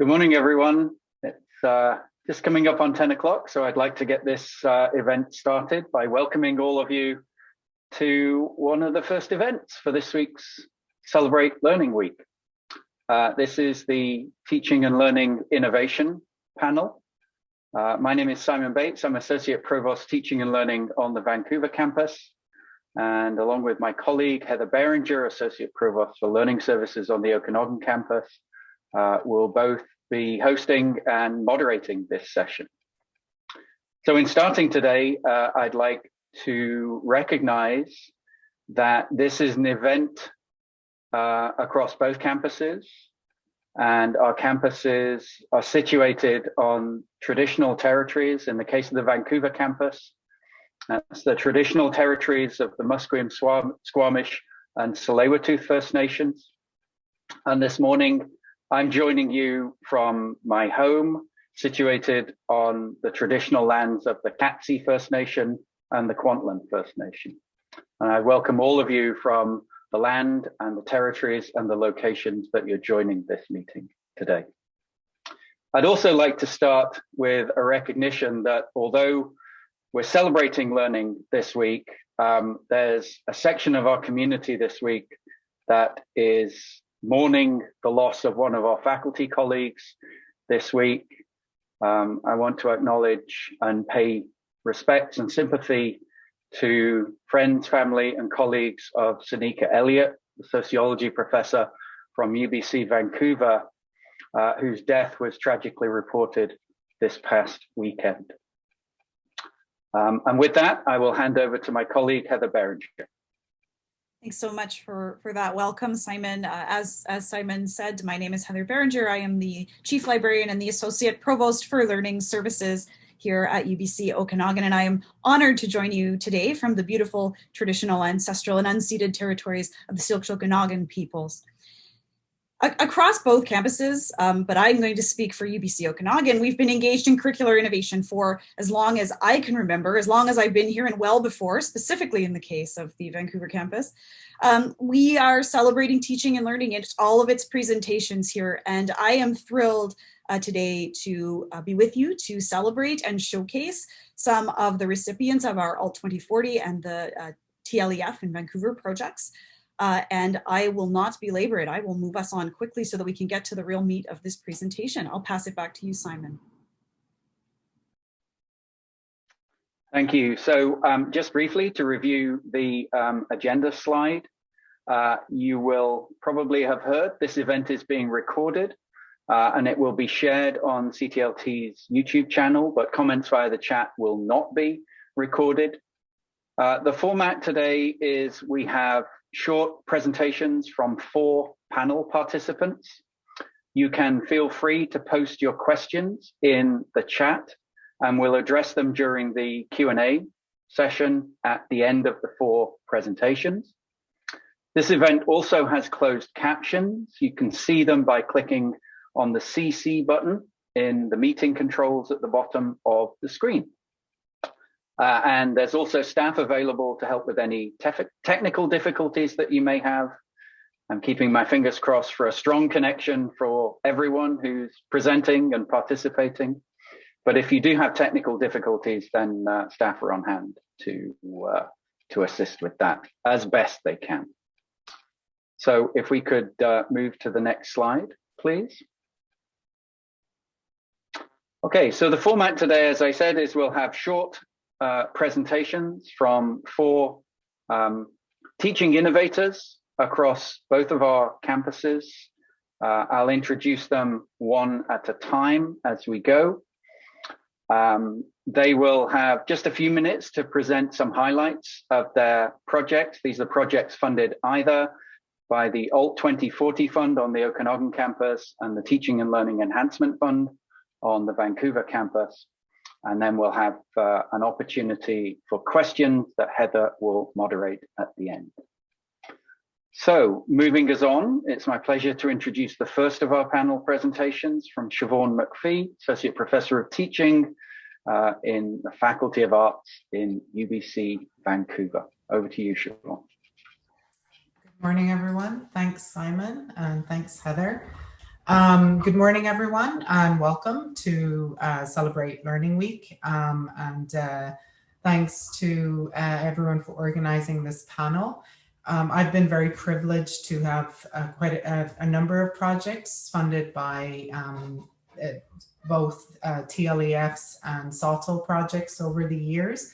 Good morning, everyone. It's uh, just coming up on 10 o'clock, so I'd like to get this uh, event started by welcoming all of you to one of the first events for this week's Celebrate Learning Week. Uh, this is the Teaching and Learning Innovation panel. Uh, my name is Simon Bates. I'm Associate Provost Teaching and Learning on the Vancouver campus. And along with my colleague, Heather Berringer, Associate Provost for Learning Services on the Okanagan campus, uh, will both be hosting and moderating this session. So in starting today, uh, I'd like to recognize that this is an event uh, across both campuses and our campuses are situated on traditional territories. In the case of the Vancouver campus, that's the traditional territories of the Musqueam, Squamish and Tsleil-Waututh First Nations. And this morning, I'm joining you from my home, situated on the traditional lands of the Katzie First Nation and the Kwantlen First Nation. And I welcome all of you from the land and the territories and the locations that you're joining this meeting today. I'd also like to start with a recognition that although we're celebrating learning this week, um, there's a section of our community this week that is mourning the loss of one of our faculty colleagues this week. Um, I want to acknowledge and pay respects and sympathy to friends, family, and colleagues of Sinikka Elliott, the sociology professor from UBC Vancouver, uh, whose death was tragically reported this past weekend. Um, and with that, I will hand over to my colleague, Heather Berringer. Thanks so much for, for that welcome, Simon. Uh, as, as Simon said, my name is Heather Berringer. I am the Chief Librarian and the Associate Provost for Learning Services here at UBC Okanagan, and I am honored to join you today from the beautiful traditional, ancestral, and unceded territories of the Syilx Okanagan peoples across both campuses, um, but I'm going to speak for UBC Okanagan, we've been engaged in curricular innovation for as long as I can remember, as long as I've been here and well before, specifically in the case of the Vancouver campus. Um, we are celebrating teaching and learning in all of its presentations here, and I am thrilled uh, today to uh, be with you to celebrate and showcase some of the recipients of our ALT 2040 and the uh, TLEF in Vancouver projects. Uh, and I will not belabor it. I will move us on quickly so that we can get to the real meat of this presentation. I'll pass it back to you, Simon. Thank you. So um, just briefly to review the um, agenda slide, uh, you will probably have heard this event is being recorded uh, and it will be shared on CTLT's YouTube channel, but comments via the chat will not be recorded. Uh, the format today is we have short presentations from four panel participants. You can feel free to post your questions in the chat and we'll address them during the Q&A session at the end of the four presentations. This event also has closed captions. You can see them by clicking on the CC button in the meeting controls at the bottom of the screen. Uh, and there's also staff available to help with any technical difficulties that you may have. I'm keeping my fingers crossed for a strong connection for everyone who's presenting and participating. But if you do have technical difficulties, then uh, staff are on hand to, uh, to assist with that as best they can. So if we could uh, move to the next slide, please. Okay, so the format today, as I said, is we'll have short uh, presentations from four um, teaching innovators across both of our campuses. Uh, I'll introduce them one at a time as we go. Um, they will have just a few minutes to present some highlights of their projects. These are projects funded either by the ALT 2040 Fund on the Okanagan campus and the Teaching and Learning Enhancement Fund on the Vancouver campus. And then we'll have uh, an opportunity for questions that Heather will moderate at the end. So moving us on, it's my pleasure to introduce the first of our panel presentations from Siobhan McPhee, Associate Professor of Teaching uh, in the Faculty of Arts in UBC Vancouver. Over to you, Siobhan. Good morning, everyone. Thanks, Simon, and thanks, Heather. Um, good morning, everyone, and welcome to uh, Celebrate Learning Week. Um, and uh, thanks to uh, everyone for organizing this panel. Um, I've been very privileged to have uh, quite a, a, number of projects funded by um, uh, both uh, TLEFs and SoTL projects over the years,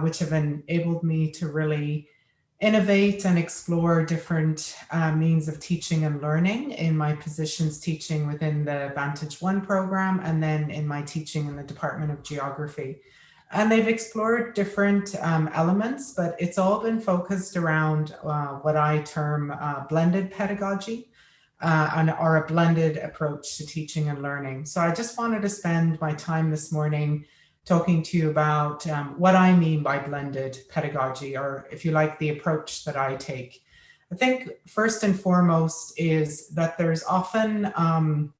which have enabled me to really innovate and explore different uh, means of teaching and learning in my positions teaching within the Vantage One program and then in my teaching in the Department of Geography. And they've explored different um, elements, but it's all been focused around uh, what I term uh, blended pedagogy uh, and or a blended approach to teaching and learning. So I just wanted to spend my time this morning talking to you about um, what I mean by blended pedagogy, or if you like, the approach that I take. I think first and foremost is that there's often um,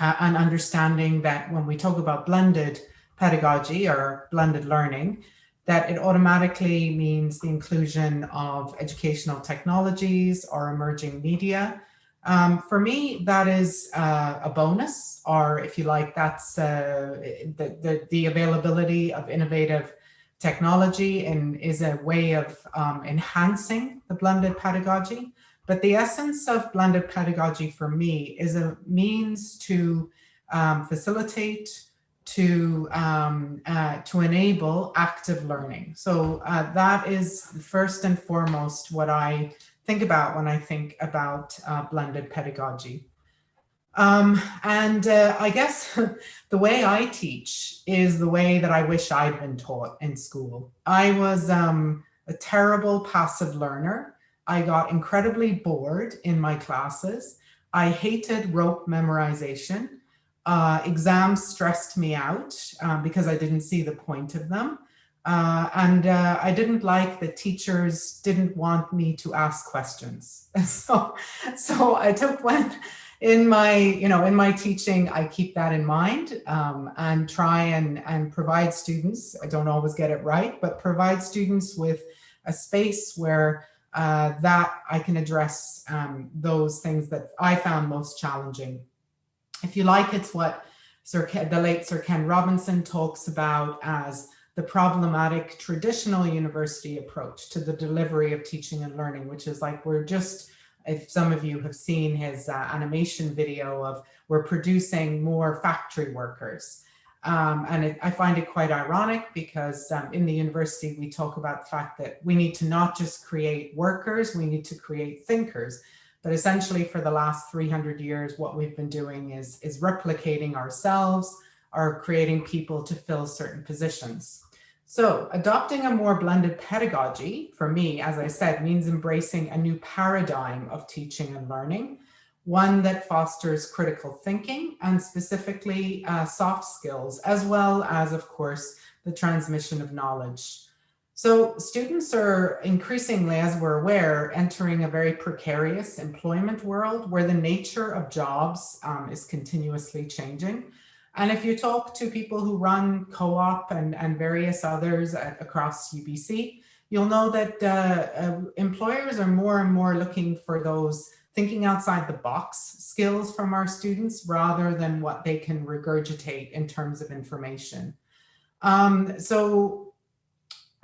an understanding that when we talk about blended pedagogy or blended learning, that it automatically means the inclusion of educational technologies or emerging media um, for me, that is uh, a bonus, or if you like, that's uh, the, the, the, availability of innovative technology and is a way of um, enhancing the blended pedagogy. But the essence of blended pedagogy for me is a means to um, facilitate, to um, uh, to enable active learning. So uh, that is first and foremost what I think about when I think about uh, blended pedagogy. Um, and uh, I guess the way I teach is the way that I wish I'd been taught in school. I was um, a terrible passive learner. I got incredibly bored in my classes. I hated rote memorization. Uh, exams stressed me out uh, because I didn't see the point of them. Uh, and uh, I didn't like that teachers didn't want me to ask questions. so, so I took one in my, you know, in my teaching, I keep that in mind um, and try and, and provide students, I don't always get it right, but provide students with a space where uh, that I can address um, those things that I found most challenging. If you like, it's what Sir the late Sir Ken Robinson talks about as the problematic traditional university approach to the delivery of teaching and learning, which is like we're just, if some of you have seen his uh, animation video of we're producing more factory workers. Um, and it, I find it quite ironic because um, in the university, we talk about the fact that we need to not just create workers, we need to create thinkers. But essentially for the last 300 years, what we've been doing is, is replicating ourselves, or creating people to fill certain positions. So adopting a more blended pedagogy for me, as I said, means embracing a new paradigm of teaching and learning, one that fosters critical thinking and specifically uh, soft skills, as well as, of course, the transmission of knowledge. So students are increasingly, as we're aware, entering a very precarious employment world where the nature of jobs um, is continuously changing. And if you talk to people who run co-op and, and various others at, across UBC, you'll know that uh, uh, employers are more and more looking for those thinking outside the box skills from our students rather than what they can regurgitate in terms of information. Um, so,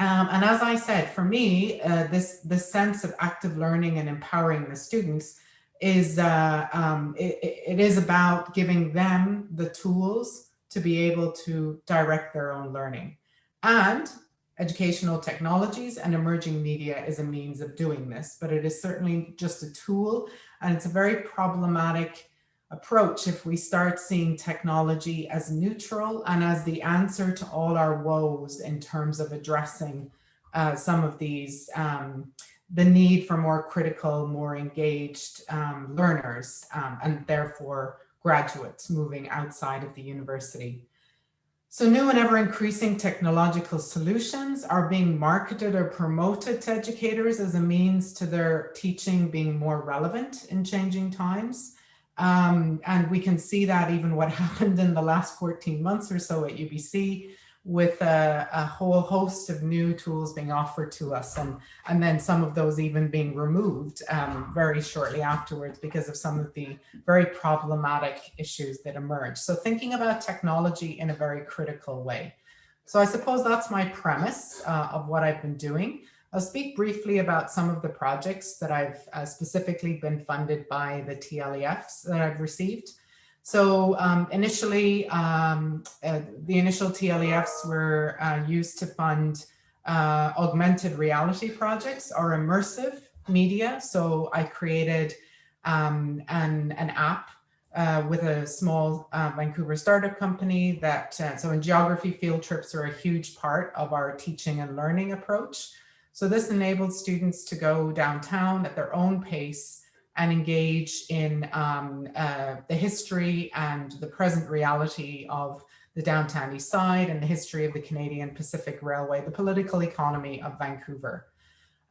um, and as I said, for me, uh, this, this sense of active learning and empowering the students is uh, um, it, it is about giving them the tools to be able to direct their own learning. And educational technologies and emerging media is a means of doing this, but it is certainly just a tool and it's a very problematic approach if we start seeing technology as neutral and as the answer to all our woes in terms of addressing uh, some of these um, the need for more critical, more engaged um, learners um, and therefore graduates moving outside of the university. So new and ever increasing technological solutions are being marketed or promoted to educators as a means to their teaching being more relevant in changing times. Um, and we can see that even what happened in the last 14 months or so at UBC with a, a, whole host of new tools being offered to us and, and then some of those even being removed um, very shortly afterwards because of some of the very problematic issues that emerge. So thinking about technology in a very critical way. So I suppose that's my premise uh, of what I've been doing. I'll speak briefly about some of the projects that I've uh, specifically been funded by the TLEFs that I've received. So um, initially, um, uh, the initial TLEFs were uh, used to fund uh, augmented reality projects or immersive media. So I created um, an, an app uh, with a small uh, Vancouver startup company that, uh, so in geography, field trips are a huge part of our teaching and learning approach. So this enabled students to go downtown at their own pace and engage in um, uh, the history and the present reality of the downtown east side and the history of the Canadian Pacific Railway, the political economy of Vancouver.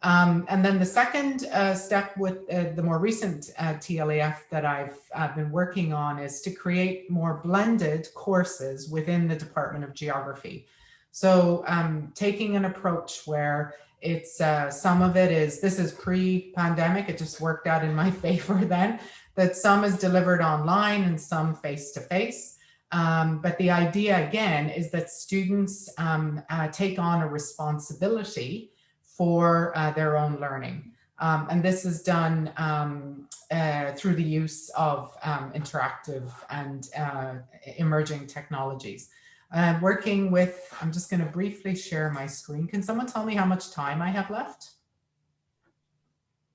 Um, and then the second uh, step with uh, the more recent uh, TLEF that I've been working on is to create more blended courses within the Department of Geography. So um, taking an approach where it's uh, some of it is, this is pre-pandemic, it just worked out in my favor then, that some is delivered online and some face-to-face. Um, but the idea again is that students um, uh, take on a responsibility for uh, their own learning. Um, and this is done um, uh, through the use of um, interactive and uh, emerging technologies. Uh, working with, I'm just going to briefly share my screen. Can someone tell me how much time I have left?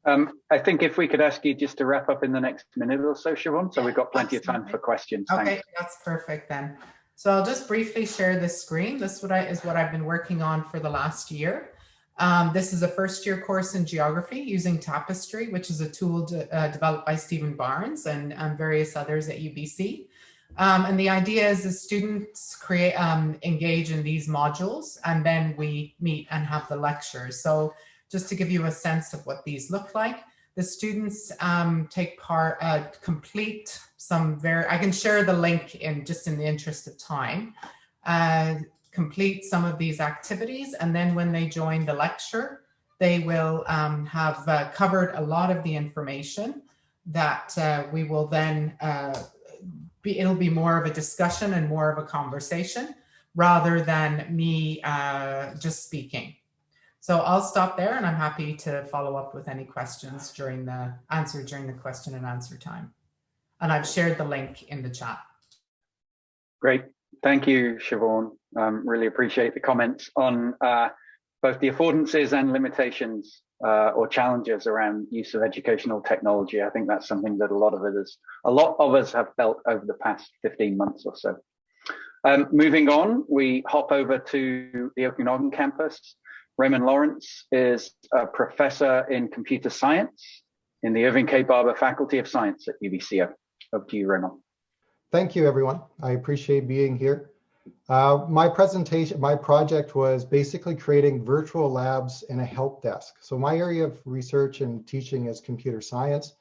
Um, I think if we could ask you just to wrap up in the next minute or so, Siobhan, so we've got plenty of time for questions. Okay, Thanks. that's perfect then. So I'll just briefly share this screen. This what I, is what I've been working on for the last year. Um, this is a first year course in geography using Tapestry, which is a tool to, uh, developed by Stephen Barnes and, and various others at UBC. Um, and the idea is the students create, um, engage in these modules and then we meet and have the lectures. So just to give you a sense of what these look like, the students um, take part, uh, complete some very, I can share the link in just in the interest of time, uh, complete some of these activities. And then when they join the lecture, they will um, have uh, covered a lot of the information that uh, we will then uh, be, it'll be more of a discussion and more of a conversation rather than me uh, just speaking. So I'll stop there and I'm happy to follow up with any questions during the answer during the question and answer time. And I've shared the link in the chat. Great. Thank you, Siobhan. Um, really appreciate the comments on uh, both the affordances and limitations uh, or challenges around use of educational technology. I think that's something that a lot of us, a lot of us have felt over the past 15 months or so. Um, moving on, we hop over to the Okanagan campus. Ramon Lawrence is a professor in computer science in the Irving K. Barber Faculty of Science at UBCO. Over to you, Ramon. Thank you, everyone. I appreciate being here. Uh, my presentation, my project was basically creating virtual labs and a help desk. So my area of research and teaching is computer science.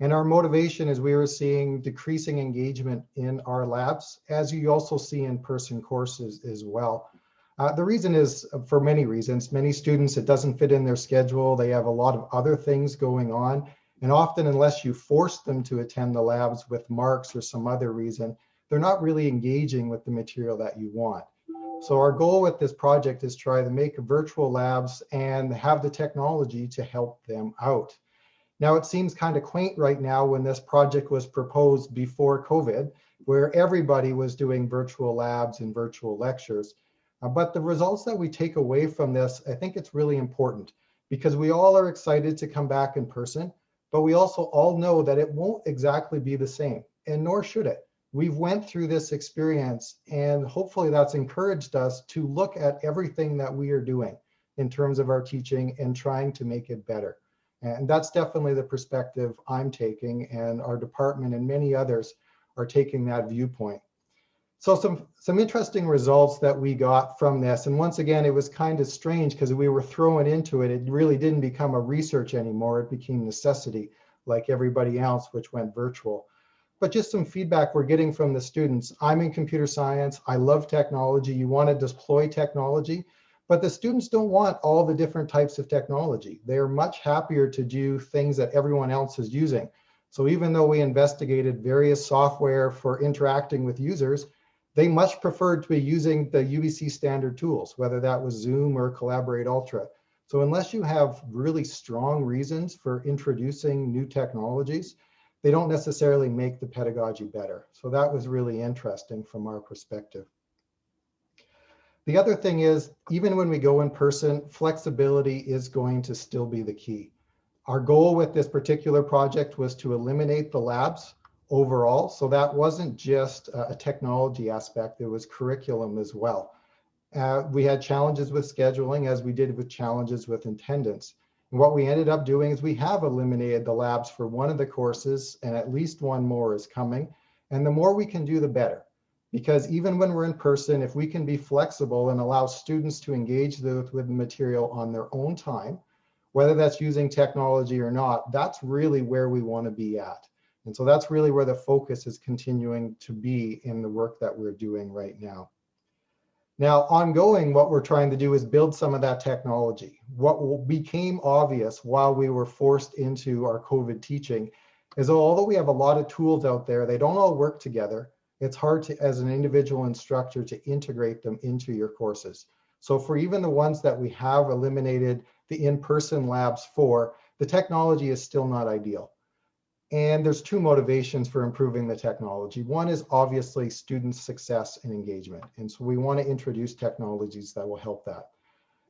And our motivation is we were seeing decreasing engagement in our labs, as you also see in person courses as well. Uh, the reason is for many reasons. Many students, it doesn't fit in their schedule. They have a lot of other things going on. And often, unless you force them to attend the labs with marks or some other reason, they're not really engaging with the material that you want. So our goal with this project is try to make virtual labs and have the technology to help them out. Now it seems kind of quaint right now when this project was proposed before COVID, where everybody was doing virtual labs and virtual lectures. Uh, but the results that we take away from this, I think it's really important because we all are excited to come back in person, but we also all know that it won't exactly be the same, and nor should it we've went through this experience and hopefully that's encouraged us to look at everything that we are doing in terms of our teaching and trying to make it better. And that's definitely the perspective I'm taking and our department and many others are taking that viewpoint. So some, some interesting results that we got from this. And once again, it was kind of strange because we were thrown into it. It really didn't become a research anymore. It became necessity like everybody else, which went virtual. But just some feedback we're getting from the students. I'm in computer science. I love technology. You want to deploy technology, but the students don't want all the different types of technology. They're much happier to do things that everyone else is using. So even though we investigated various software for interacting with users, they much preferred to be using the UBC standard tools, whether that was Zoom or Collaborate Ultra. So unless you have really strong reasons for introducing new technologies, they don't necessarily make the pedagogy better. So that was really interesting from our perspective. The other thing is, even when we go in person, flexibility is going to still be the key. Our goal with this particular project was to eliminate the labs overall. So that wasn't just a technology aspect, it was curriculum as well. Uh, we had challenges with scheduling as we did with challenges with attendance. And what we ended up doing is we have eliminated the labs for one of the courses and at least one more is coming. And the more we can do, the better because even when we're in person, if we can be flexible and allow students to engage with, with the material on their own time, whether that's using technology or not, that's really where we want to be at. And so that's really where the focus is continuing to be in the work that we're doing right now. Now, ongoing, what we're trying to do is build some of that technology. What became obvious while we were forced into our COVID teaching is although we have a lot of tools out there, they don't all work together it's hard to, as an individual instructor to integrate them into your courses. So for even the ones that we have eliminated the in-person labs for, the technology is still not ideal. And there's two motivations for improving the technology. One is obviously student success and engagement. And so we want to introduce technologies that will help that.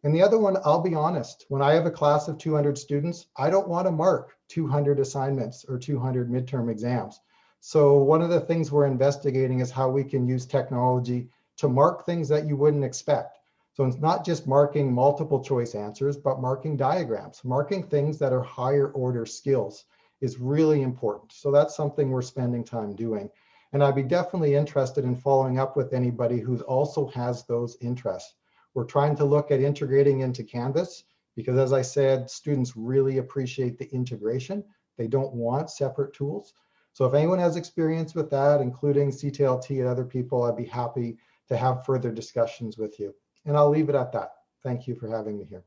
And the other one, I'll be honest, when I have a class of 200 students, I don't want to mark 200 assignments or 200 midterm exams. So one of the things we're investigating is how we can use technology to mark things that you wouldn't expect. So it's not just marking multiple choice answers, but marking diagrams, marking things that are higher order skills is really important. So that's something we're spending time doing. And I'd be definitely interested in following up with anybody who also has those interests. We're trying to look at integrating into Canvas because as I said, students really appreciate the integration. They don't want separate tools. So if anyone has experience with that, including CTLT and other people, I'd be happy to have further discussions with you. And I'll leave it at that. Thank you for having me here.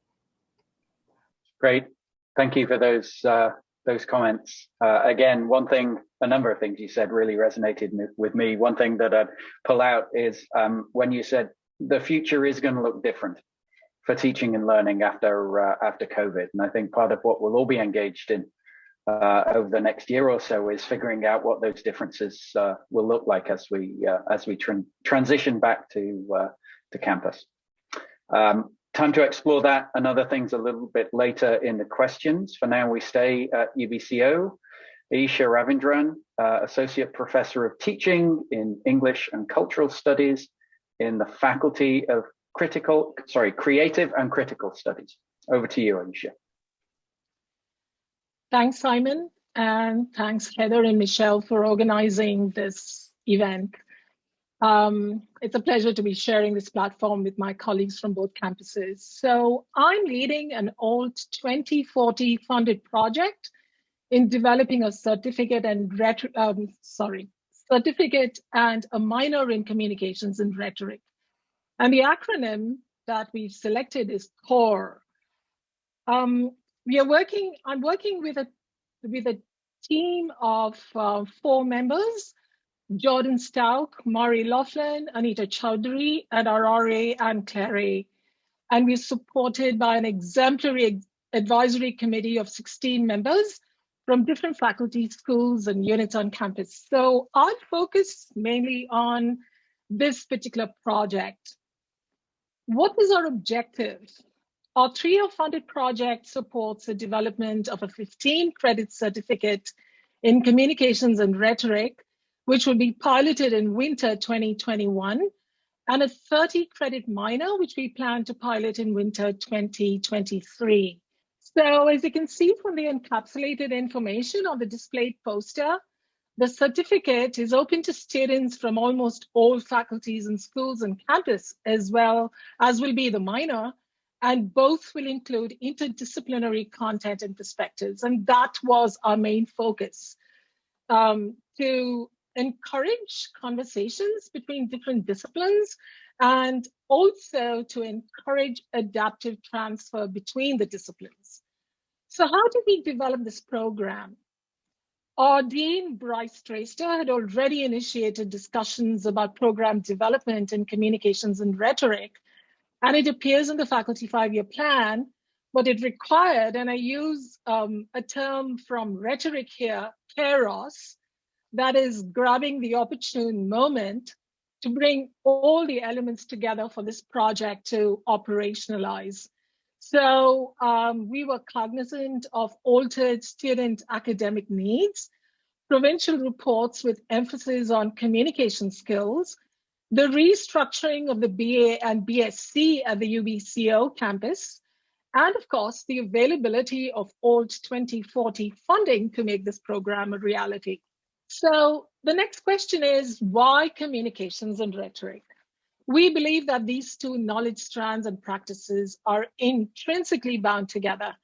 Great. Thank you for those uh, those comments. Uh, again, one thing, a number of things you said really resonated with me. One thing that I'd pull out is um, when you said the future is going to look different for teaching and learning after uh, after COVID. And I think part of what we'll all be engaged in uh, over the next year or so is figuring out what those differences uh, will look like as we uh, as we tr transition back to uh, to campus. Um, time to explore that and other things a little bit later in the questions. For now, we stay at UBCO. Aisha Ravindran, uh, Associate Professor of Teaching in English and Cultural Studies in the Faculty of Critical, sorry, Creative and Critical Studies. Over to you, Aisha. Thanks, Simon, and thanks, Heather and Michelle, for organizing this event. Um, it's a pleasure to be sharing this platform with my colleagues from both campuses. So I'm leading an ALT 2040 funded project in developing a certificate and um, sorry, certificate and a minor in communications and rhetoric. And the acronym that we've selected is CORE. Um, we are working, I'm working with a, with a team of uh, four members, Jordan Stouck, Mari Laughlin, Anita Chowdhury, and our RA, Anne Clare. And we're supported by an exemplary advisory committee of 16 members from different faculty, schools, and units on campus. So I'll focus mainly on this particular project. What is our objective? Our TRIO funded project supports the development of a 15 credit certificate in communications and rhetoric, which will be piloted in winter 2021, and a 30 credit minor, which we plan to pilot in winter 2023. So as you can see from the encapsulated information on the displayed poster, the certificate is open to students from almost all faculties and schools and campus, as well as will be the minor, and both will include interdisciplinary content and perspectives. And that was our main focus um, to encourage conversations between different disciplines and also to encourage adaptive transfer between the disciplines. So how did we develop this program? Our Dean, Bryce Traister, had already initiated discussions about program development in communications and rhetoric, and it appears in the faculty five-year plan, but it required, and I use um, a term from rhetoric here, kairos, that is grabbing the opportune moment to bring all the elements together for this project to operationalize. So um, we were cognizant of altered student academic needs, provincial reports with emphasis on communication skills, the restructuring of the BA and BSc at the UBCO campus, and of course, the availability of ALT 2040 funding to make this program a reality. So the next question is why communications and rhetoric? We believe that these two knowledge strands and practices are intrinsically bound together.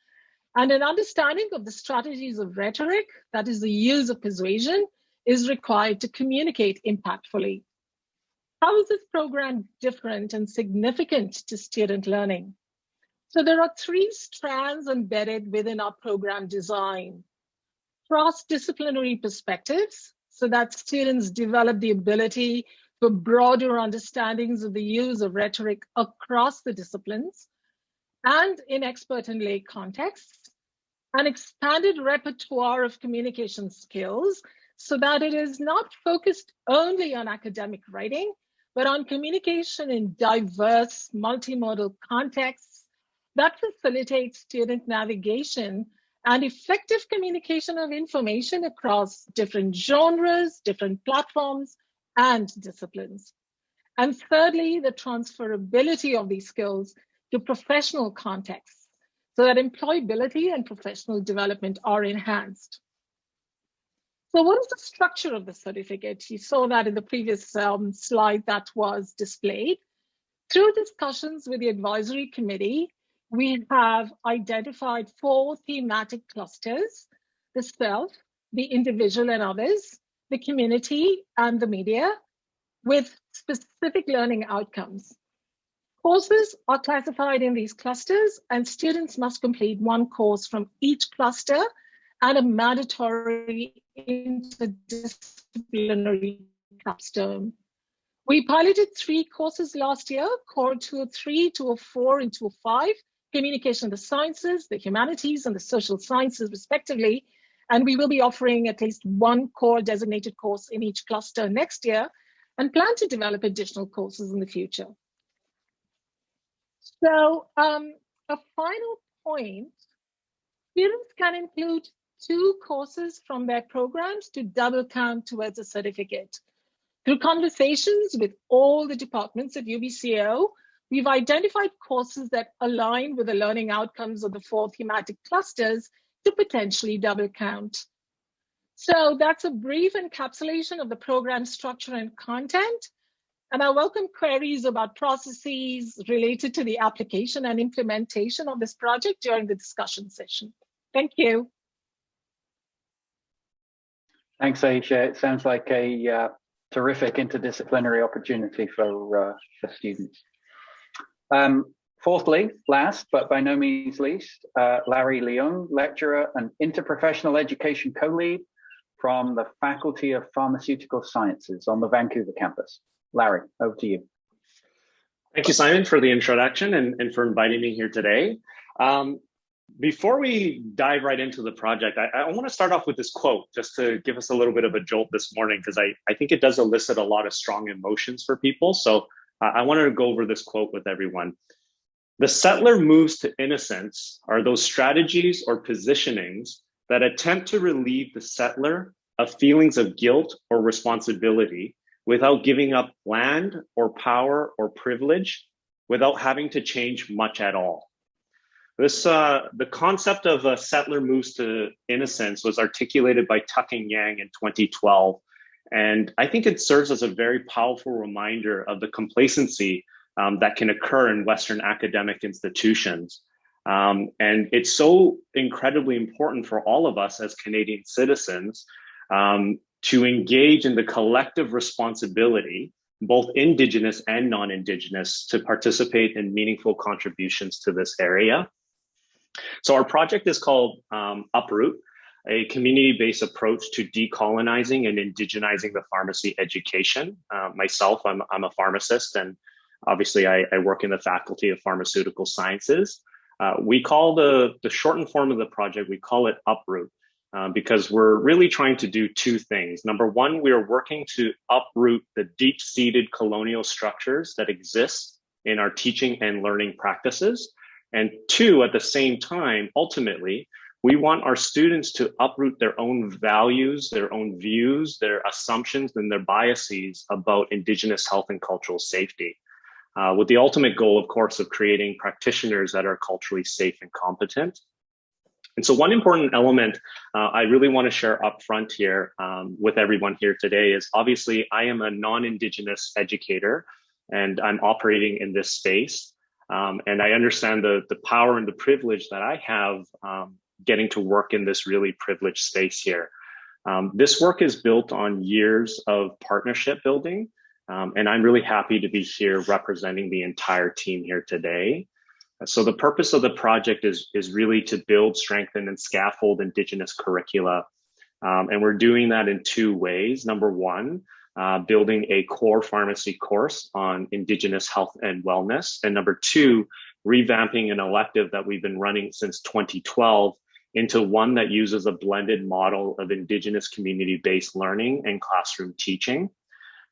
And an understanding of the strategies of rhetoric, that is the use of persuasion, is required to communicate impactfully. How is this program different and significant to student learning? So there are three strands embedded within our program design cross-disciplinary perspectives so that students develop the ability for broader understandings of the use of rhetoric across the disciplines and in expert and lay contexts, an expanded repertoire of communication skills so that it is not focused only on academic writing, but on communication in diverse multimodal contexts that facilitates student navigation and effective communication of information across different genres, different platforms, and disciplines. And thirdly, the transferability of these skills to professional contexts so that employability and professional development are enhanced. So what is the structure of the certificate? You saw that in the previous um, slide that was displayed. Through discussions with the advisory committee, we have identified four thematic clusters, the self, the individual and others, the community and the media with specific learning outcomes. Courses are classified in these clusters and students must complete one course from each cluster and a mandatory interdisciplinary capstone. We piloted three courses last year, Core 203, 204, and 205, communication the sciences, the humanities, and the social sciences, respectively. And we will be offering at least one core designated course in each cluster next year and plan to develop additional courses in the future. So um, a final point, students can include two courses from their programs to double count towards a certificate. Through conversations with all the departments at UBCO, We've identified courses that align with the learning outcomes of the four thematic clusters to potentially double count. So that's a brief encapsulation of the program structure and content. And I welcome queries about processes related to the application and implementation of this project during the discussion session. Thank you. Thanks, Aisha. It sounds like a uh, terrific interdisciplinary opportunity for, uh, for students. Um, fourthly, last but by no means least, uh, Larry Leung, lecturer and interprofessional education co-lead from the Faculty of Pharmaceutical Sciences on the Vancouver campus. Larry, over to you. Thank you, Simon, for the introduction and, and for inviting me here today. Um, before we dive right into the project, I, I want to start off with this quote just to give us a little bit of a jolt this morning, because I, I think it does elicit a lot of strong emotions for people. So I wanted to go over this quote with everyone. The settler moves to innocence are those strategies or positionings that attempt to relieve the settler of feelings of guilt or responsibility without giving up land or power or privilege, without having to change much at all. This, uh, the concept of a settler moves to innocence was articulated by Tuck and Yang in 2012 and I think it serves as a very powerful reminder of the complacency um, that can occur in Western academic institutions. Um, and it's so incredibly important for all of us as Canadian citizens um, to engage in the collective responsibility, both Indigenous and non-Indigenous, to participate in meaningful contributions to this area. So our project is called um, Uproot, a community-based approach to decolonizing and indigenizing the pharmacy education. Uh, myself, I'm, I'm a pharmacist and obviously I, I, work in the Faculty of Pharmaceutical Sciences. Uh, we call the, the shortened form of the project, we call it Uproot uh, because we're really trying to do two things. Number one, we are working to uproot the deep-seated colonial structures that exist in our teaching and learning practices. And two, at the same time, ultimately, we want our students to uproot their own values, their own views, their assumptions, and their biases about Indigenous health and cultural safety. Uh, with the ultimate goal, of course, of creating practitioners that are culturally safe and competent. And so one important element uh, I really want to share up front here um, with everyone here today is obviously I am a non-Indigenous educator and I'm operating in this space. Um, and I understand the, the power and the privilege that I have um, getting to work in this really privileged space here. Um, this work is built on years of partnership building, um, and I'm really happy to be here representing the entire team here today. So the purpose of the project is, is really to build, strengthen, and scaffold Indigenous curricula. Um, and we're doing that in two ways. Number one, uh, building a core pharmacy course on Indigenous health and wellness. And number two, revamping an elective that we've been running since 2012 into one that uses a blended model of Indigenous community-based learning and classroom teaching.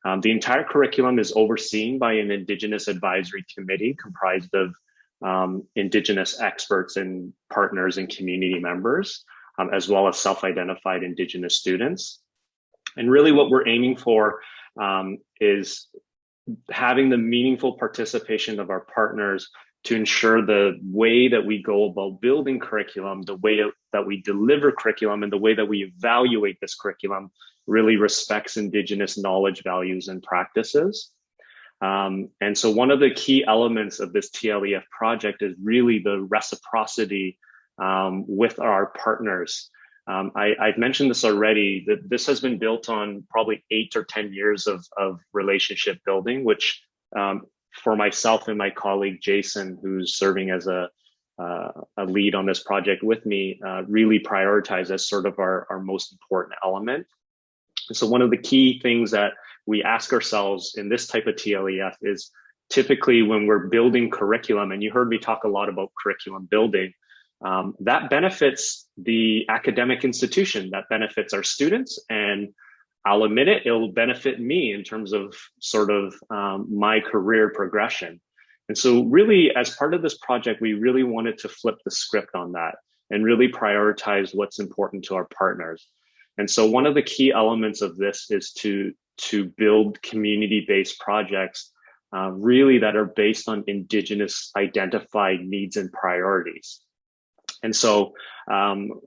Um, the entire curriculum is overseen by an Indigenous advisory committee comprised of um, Indigenous experts and partners and community members, um, as well as self-identified Indigenous students. And really what we're aiming for um, is having the meaningful participation of our partners to ensure the way that we go about building curriculum, the way that we deliver curriculum, and the way that we evaluate this curriculum really respects Indigenous knowledge, values, and practices. Um, and so one of the key elements of this TLEF project is really the reciprocity um, with our partners. Um, I, have mentioned this already, that this has been built on probably eight or 10 years of, of relationship building, which um, for myself and my colleague Jason, who's serving as a uh, a lead on this project with me, uh, really prioritize as sort of our, our most important element. so one of the key things that we ask ourselves in this type of TLEF is typically when we're building curriculum, and you heard me talk a lot about curriculum building, um, that benefits the academic institution, that benefits our students, and I'll admit it, it'll benefit me in terms of sort of um, my career progression. And so really as part of this project, we really wanted to flip the script on that and really prioritize what's important to our partners. And so one of the key elements of this is to, to build community-based projects uh, really that are based on indigenous identified needs and priorities. And so um,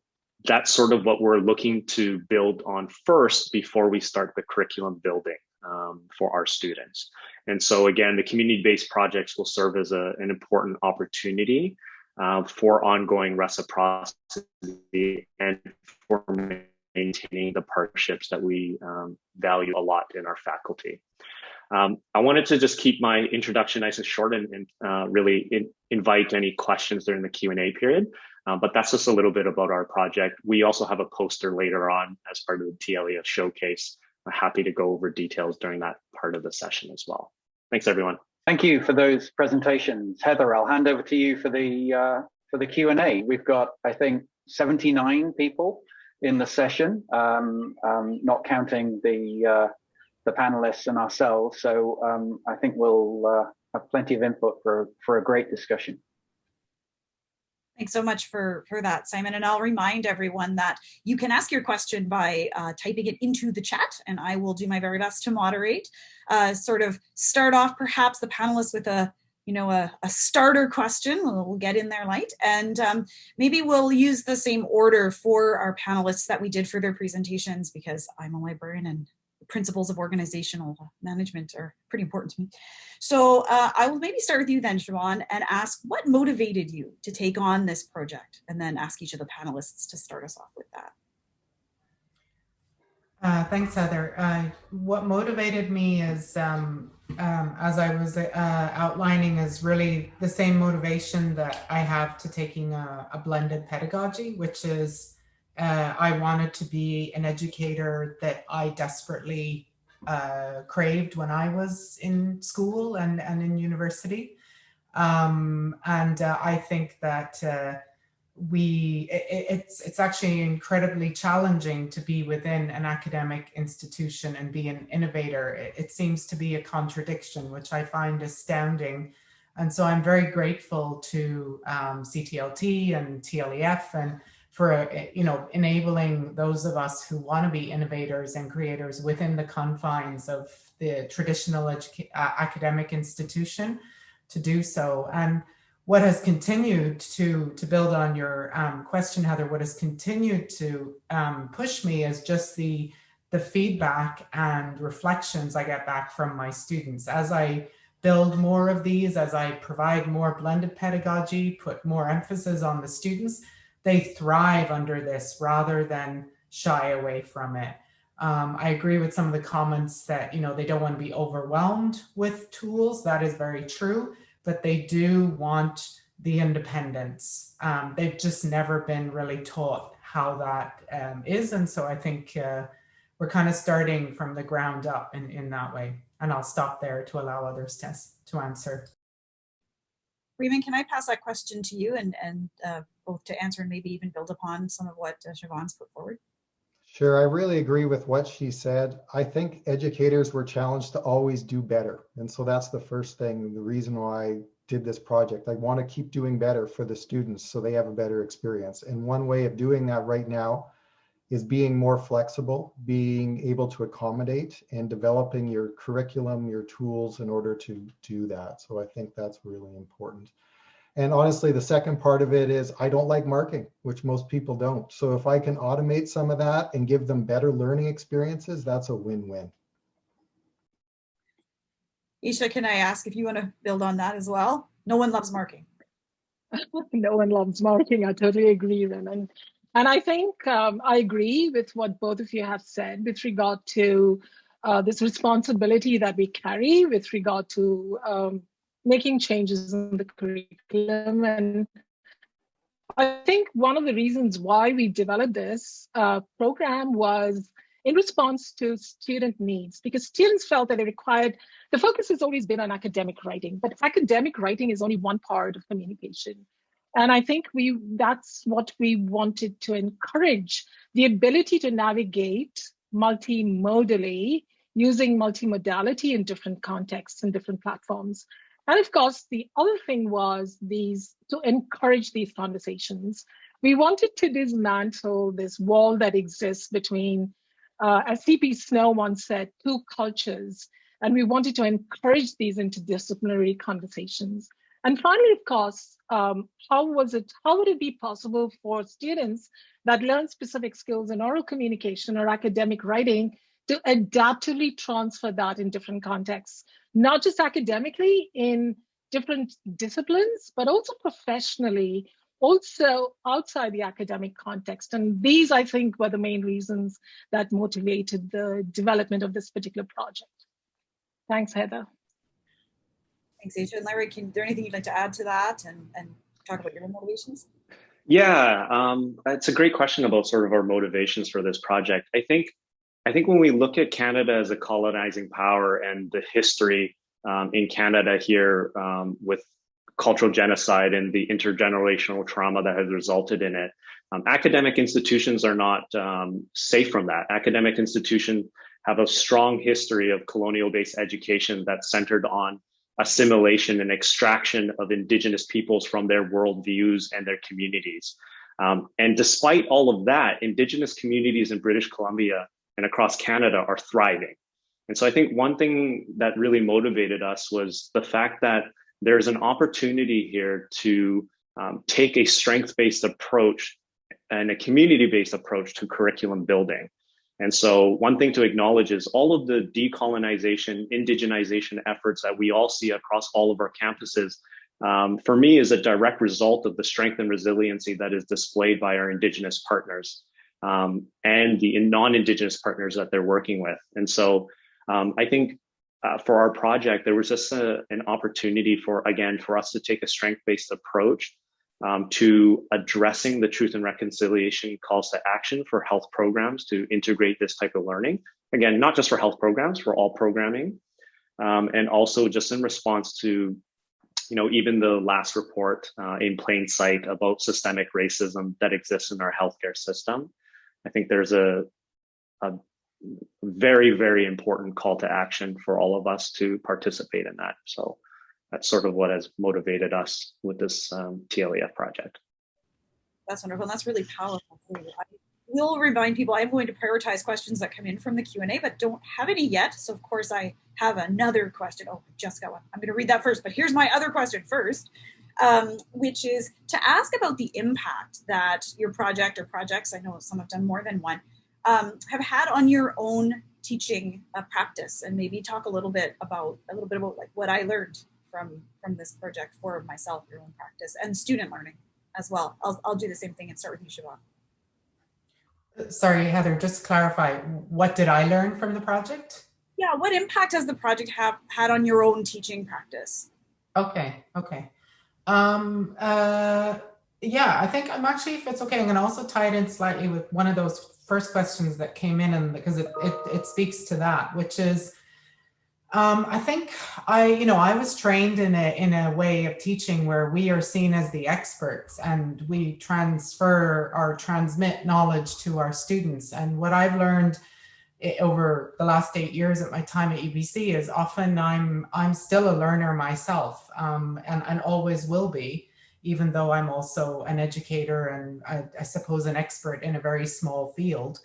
that's sort of what we're looking to build on first before we start the curriculum building um, for our students. And so again, the community-based projects will serve as a, an important opportunity uh, for ongoing reciprocity and for maintaining the partnerships that we um, value a lot in our faculty. Um, I wanted to just keep my introduction nice and short and, and uh, really in, invite any questions during the Q&A period. Uh, but that's just a little bit about our project. We also have a poster later on as part of the TLEF showcase. I'm happy to go over details during that part of the session as well. Thanks, everyone. Thank you for those presentations. Heather, I'll hand over to you for the uh, for the Q&A. We've got, I think, 79 people in the session, um, um, not counting the uh, the panelists and ourselves. So um, I think we'll uh, have plenty of input for for a great discussion. Thanks so much for, for that, Simon. And I'll remind everyone that you can ask your question by uh, typing it into the chat, and I will do my very best to moderate. Uh, sort of start off perhaps the panelists with a you know, a, a starter question. We'll, get in there light. And um, maybe we'll use the same order for our panelists that we did for their presentations because I'm a librarian and principles of organizational management are pretty important to me. So uh, I will maybe start with you then, Siobhan, and ask what motivated you to take on this project and then ask each of the panelists to start us off with that. Uh, thanks, Heather. Uh, what motivated me is, um, um, as I was uh, outlining, is really the same motivation that I have to taking a, a blended pedagogy, which is uh, I wanted to be an educator that I desperately uh, craved when I was in school and, and in university. Um, and uh, I think that we it, it's it's actually incredibly challenging to be within an academic institution and be an innovator it, it, seems to be a contradiction which i find astounding and so i'm very grateful to um, ctlt and tlef and for you know enabling those of us who want to be innovators and creators within the confines of the traditional uh, academic institution to do so. And what has continued to to build on your um, question, Heather, what has continued to um, push me is just the the feedback and reflections I get back from my students. As I build more of these, as I provide more blended pedagogy, put more emphasis on the students, they thrive under this rather than shy away from it. Um, I agree with some of the comments that, you know, they don't want to be overwhelmed with tools. That is very true but they do want the independence. Um, they've just never been really taught how that um, is, And so I think uh, we're kind of starting from the ground up in, in that way. And I'll stop there to allow others to, to answer. Ramon, can I pass that question to you and, and uh, both to answer and maybe even build upon some of what uh, Siobhan's put forward? Sure, I really agree with what she said. I think educators were challenged to always do better. And so that's the first thing, the reason why I did this project. I want to keep doing better for the students so they have a better experience. And one way of doing that right now is being more flexible, being able to accommodate and developing your curriculum, your tools in order to do that. So I think that's really important. And honestly, the second part of it is I don't like marking, which most people don't. So if I can automate some of that and give them better learning experiences, that's a win-win. Aisha, can I ask if you want to build on that as well? No one loves marking. no one loves marking. I totally agree, Ramon. And I think um, I agree with what both of you have said with regard to uh, this responsibility that we carry with regard to um, making changes in the curriculum. And I think one of the reasons why we developed this uh, program was in response to student needs, because students felt that they required, the focus has always been on academic writing, but academic writing is only one part of communication. And I think we that's what we wanted to encourage, the ability to navigate multimodally using multimodality in different contexts and different platforms. And of course, the other thing was these to encourage these conversations. We wanted to dismantle this wall that exists between, uh, as CP Snow once said, two cultures. And we wanted to encourage these interdisciplinary conversations. And finally, of course, um, how was it, how would it be possible for students that learn specific skills in oral communication or academic writing to adaptively transfer that in different contexts? not just academically in different disciplines, but also professionally, also outside the academic context. And these, I think, were the main reasons that motivated the development of this particular project. Thanks, Heather. Thanks, Aisha. And Larry, can, is there anything you'd like to add to that and, and talk about your motivations? Yeah, um, it's a great question about sort of our motivations for this project. I think I think when we look at Canada as a colonizing power and the history um, in Canada here um, with cultural genocide and the intergenerational trauma that has resulted in it, um, academic institutions are not um, safe from that. Academic institutions have a strong history of colonial-based education that's centered on assimilation and extraction of indigenous peoples from their worldviews and their communities. Um, and despite all of that, indigenous communities in British Columbia and across Canada are thriving. And so I think one thing that really motivated us was the fact that there's an opportunity here to um, take a strength-based approach and a community-based approach to curriculum building. And so one thing to acknowledge is all of the decolonization, indigenization efforts that we all see across all of our campuses, um, for me is a direct result of the strength and resiliency that is displayed by our indigenous partners. Um, and the non-Indigenous partners that they're working with. And so um, I think uh, for our project, there was just a, an opportunity for, again, for us to take a strength-based approach um, to addressing the truth and reconciliation calls to action for health programs to integrate this type of learning. Again, not just for health programs, for all programming. Um, and also just in response to you know, even the last report uh, in plain sight about systemic racism that exists in our healthcare system. I think there's a, a very, very important call to action for all of us to participate in that. So that's sort of what has motivated us with this um, TLEF project. That's wonderful. And that's really powerful. I will remind people I'm going to prioritize questions that come in from the Q&A, but don't have any yet. So of course I have another question. Oh, I just got one. I'm going to read that first, but here's my other question first, um, which is to ask about the impact that your project or projects, I know some have done more than one, um, have had on your own teaching uh, practice and maybe talk a little bit about a little bit about like what I learned from from this project for myself, your own practice and student learning as well. I'll, I'll do the same thing and start with you, Siobhan. Sorry, Heather, just clarify, what did I learn from the project? Yeah, what impact has the project have had on your own teaching practice? Okay, okay. Um, uh, yeah, I think I'm actually, if it's okay, I'm gonna also tie it in slightly with one of those first questions that came in and because it, it, it speaks to that, which is, um, I think I, you know, I was trained in a in a way of teaching where we are seen as the experts and we transfer or transmit knowledge to our students. And what I've learned over the last eight years at my time at UBC is often I'm I'm still a learner myself um, and and always will be, even though I'm also an educator and I, I suppose an expert in a very small field.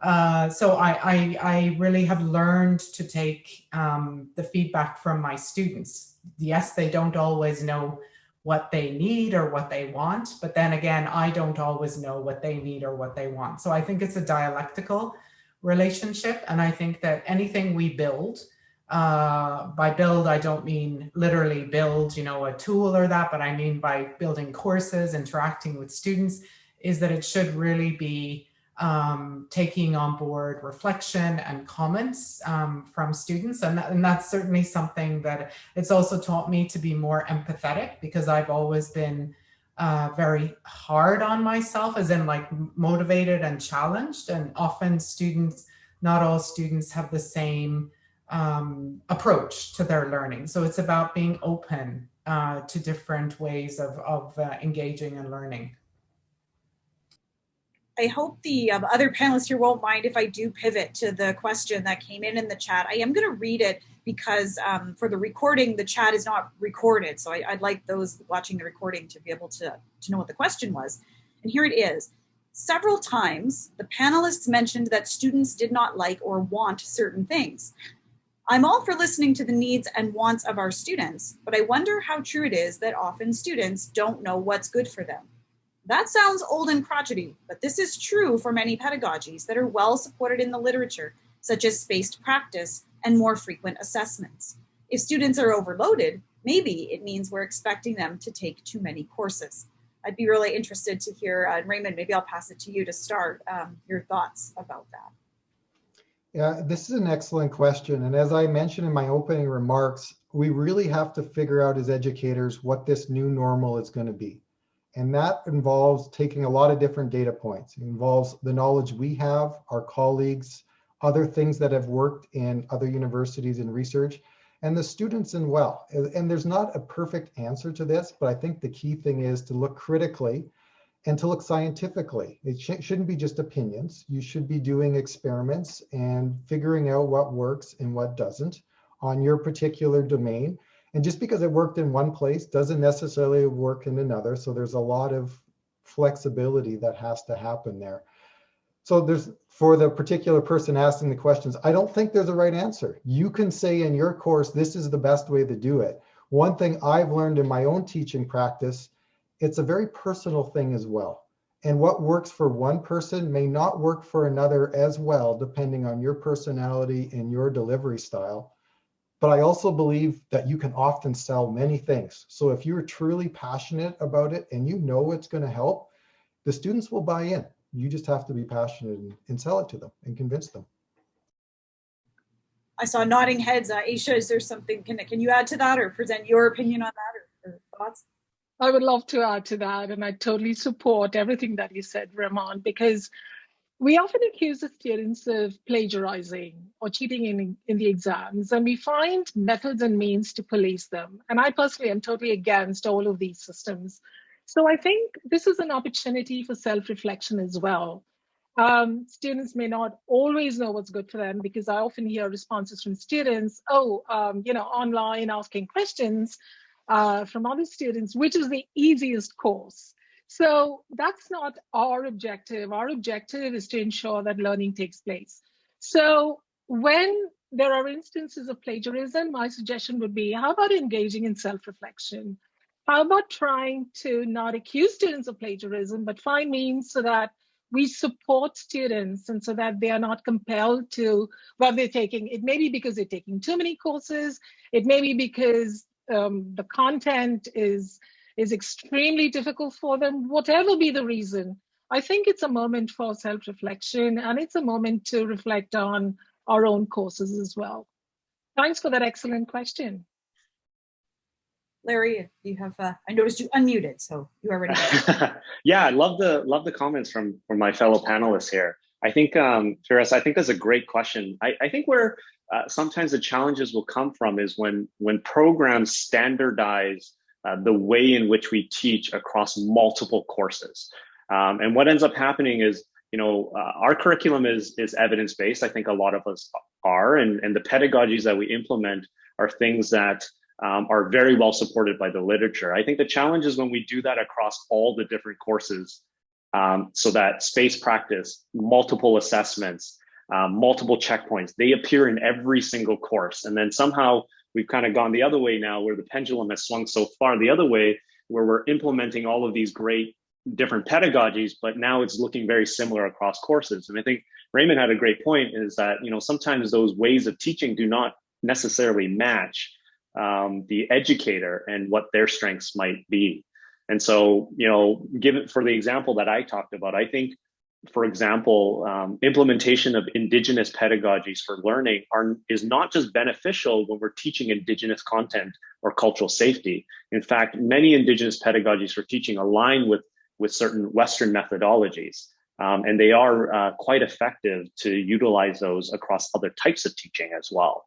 Uh, so I, I, I, really have learned to take um, the feedback from my students. Yes, they don't always know what they need or what they want, but then again, I don't always know what they need or what they want. So I think it's a dialectical relationship. And I think that anything we build, uh, by build, I don't mean literally build, you know, a tool or that, but I mean by building courses, interacting with students, is that it should really be um, taking on board reflection and comments um, from students. And, that, and that's certainly something that it's also taught me to be more empathetic because I've always been uh, very hard on myself as in like motivated and challenged. And often students, not all students have the same um, approach to their learning. So it's about being open uh, to different ways of, of uh, engaging and learning. I hope the um, other panelists here won't mind if I do pivot to the question that came in in the chat. I am going to read it because um, for the recording, the chat is not recorded. So I, would like those watching the recording to be able to, to know what the question was. And here it is. Several times, the panelists mentioned that students did not like or want certain things. I'm all for listening to the needs and wants of our students, but I wonder how true it is that often students don't know what's good for them. That sounds old and crotchety, but this is true for many pedagogies that are well supported in the literature, such as spaced practice and more frequent assessments. If students are overloaded, maybe it means we're expecting them to take too many courses. I'd be really interested to hear, uh, Ramon, maybe I'll pass it to you to start um, your thoughts about that. Yeah, this is an excellent question. And as I mentioned in my opening remarks, we really have to figure out as educators what this new normal is going to be. And that involves taking a lot of different data points. It involves the knowledge we have, our colleagues, other things that have worked in other universities and research, and the students in well. And there's not a perfect answer to this, but I think the key thing is to look critically and to look scientifically. It sh shouldn't be just opinions. You should be doing experiments and figuring out what works and what doesn't on your particular domain and just because it worked in one place doesn't necessarily work in another. So there's a lot of flexibility that has to happen there. So there's for the particular person asking the questions, I don't think there's a right answer. You can say in your course, this is the best way to do it. One thing I've learned in my own teaching practice, it's a very personal thing as well. And what works for one person may not work for another as well, depending on your personality and your delivery style. But I also believe that you can often sell many things. So if you're truly passionate about it and you know it's going to help, the students will buy in. You just have to be passionate and, and sell it to them and convince them. I saw nodding heads. Uh, Aisha, is there something, can, can you add to that or present your opinion on that or, or thoughts? I would love to add to that, and I totally support everything that you said, Ramon, because we often accuse the students of plagiarizing or cheating in, in the exams, and we find methods and means to police them. And I personally am totally against all of these systems. So I think this is an opportunity for self-reflection as well. Um, students may not always know what's good for them because I often hear responses from students, oh, um, you know, online asking questions uh, from other students, which is the easiest course. So that's not our objective. Our objective is to ensure that learning takes place. So when there are instances of plagiarism, my suggestion would be, how about engaging in self-reflection? How about trying to not accuse students of plagiarism, but find means so that we support students and so that they are not compelled to what they're taking. It may be because they're taking too many courses. It may be because um, the content is is extremely difficult for them, whatever be the reason, I think it's a moment for self-reflection and it's a moment to reflect on our own courses as well. Thanks for that excellent question. Larry, you have, uh, I noticed you unmuted, so you are ready. yeah, I love the love the comments from, from my fellow panelists here. I think, um, Firas, I think that's a great question. I, I think where uh, sometimes the challenges will come from is when when programs standardize uh, the way in which we teach across multiple courses. Um, and what ends up happening is, you know, uh, our curriculum is is evidence based. I think a lot of us are, and and the pedagogies that we implement are things that um, are very well supported by the literature. I think the challenge is when we do that across all the different courses, um, so that space practice, multiple assessments, um, multiple checkpoints, they appear in every single course, and then somehow we've kind of gone the other way now where the pendulum has swung so far the other way where we're implementing all of these great different pedagogies but now it's looking very similar across courses and i think Ramon had a great point is that you know sometimes those ways of teaching do not necessarily match um, the educator and what their strengths might be and so you know given for the example that i talked about i think for example, um, implementation of indigenous pedagogies for learning are, is not just beneficial when we're teaching indigenous content or cultural safety. In fact, many indigenous pedagogies for teaching align with, with certain Western methodologies. Um, and they are uh, quite effective to utilize those across other types of teaching as well.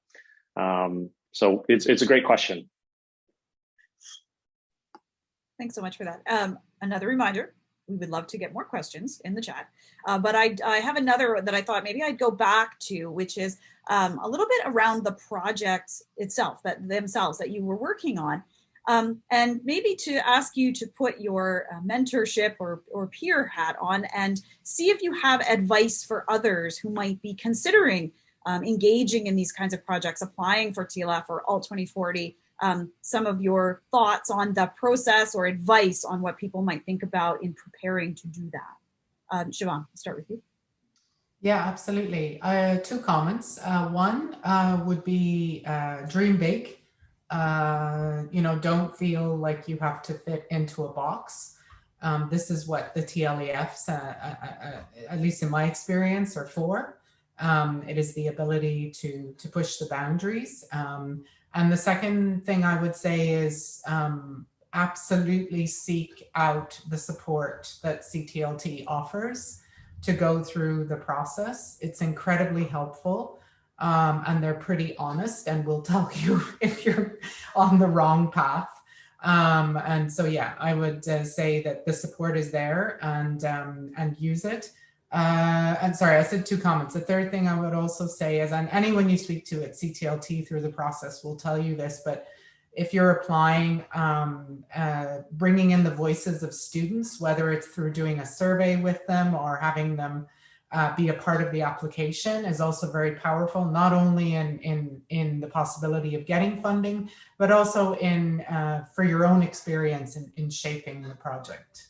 Um, so it's, it's a great question. Thanks so much for that. Um, another reminder, we would love to get more questions in the chat. Uh, but I, I have another that I thought maybe I'd go back to, which is um, a little bit around the project itself, that themselves that you were working on. Um, and maybe to ask you to put your uh, mentorship or, or peer hat on and see if you have advice for others who might be considering um, engaging in these kinds of projects, applying for TLEF or Alt 2040, um, some of your thoughts on the process or advice on what people might think about in preparing to do that. Um, Siobhan, start with you. Yeah, absolutely. Uh, two comments. Uh, one uh, would be uh, dream big. Uh, you know, don't feel like you have to fit into a box. Um, this is what the TLEFs, uh, at least in my experience, are for. Um, it is the ability to to push the boundaries. Um, and the second thing I would say is um, absolutely seek out the support that CTLT offers to go through the process. It's incredibly helpful um, and they're pretty honest and will tell you if you're on the wrong path. Um, and so, yeah, I would uh, say that the support is there and, um, and use it. Uh, and sorry, I said two comments. The third thing I would also say is, and anyone you speak to at CTLT through the process will tell you this, but if you're applying, um, uh, bringing in the voices of students, whether it's through doing a survey with them or having them uh, be a part of the application is also very powerful, not only in, in, in the possibility of getting funding, but also in uh, for your own experience in, in shaping the project.